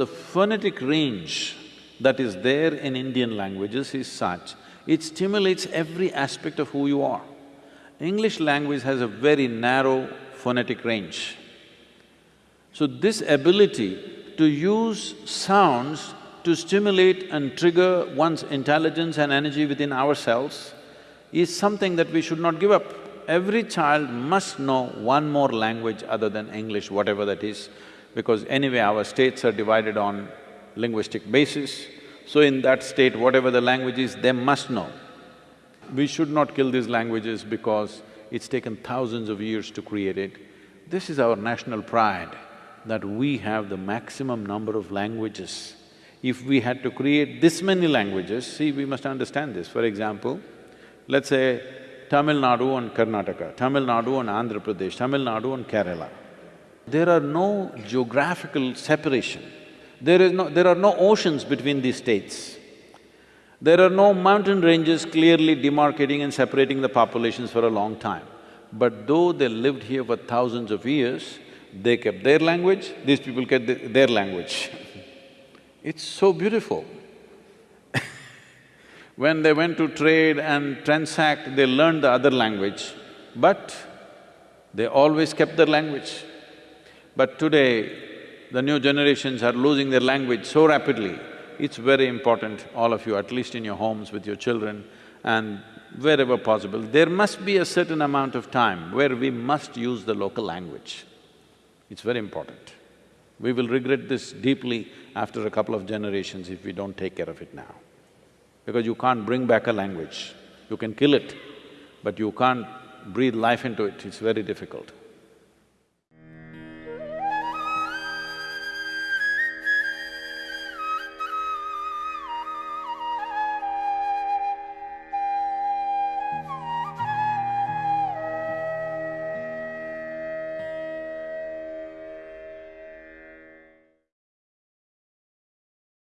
the phonetic range that is there in Indian languages is such, it stimulates every aspect of who you are. English language has a very narrow phonetic range. So this ability to use sounds to stimulate and trigger one's intelligence and energy within ourselves is something that we should not give up. Every child must know one more language other than English, whatever that is, because anyway our states are divided on linguistic basis. So in that state, whatever the language is, they must know. We should not kill these languages because it's taken thousands of years to create it. This is our national pride, that we have the maximum number of languages. If we had to create this many languages, see, we must understand this. For example, let's say Tamil Nadu and Karnataka, Tamil Nadu and Andhra Pradesh, Tamil Nadu and Kerala. There are no geographical separation. There is no… there are no oceans between these states. There are no mountain ranges clearly demarcating and separating the populations for a long time. But though they lived here for thousands of years, they kept their language, these people kept their language. it's so beautiful. when they went to trade and transact, they learned the other language, but they always kept their language. But today, the new generations are losing their language so rapidly, it's very important, all of you, at least in your homes with your children and wherever possible, there must be a certain amount of time where we must use the local language. It's very important. We will regret this deeply after a couple of generations if we don't take care of it now. Because you can't bring back a language, you can kill it, but you can't breathe life into it, it's very difficult.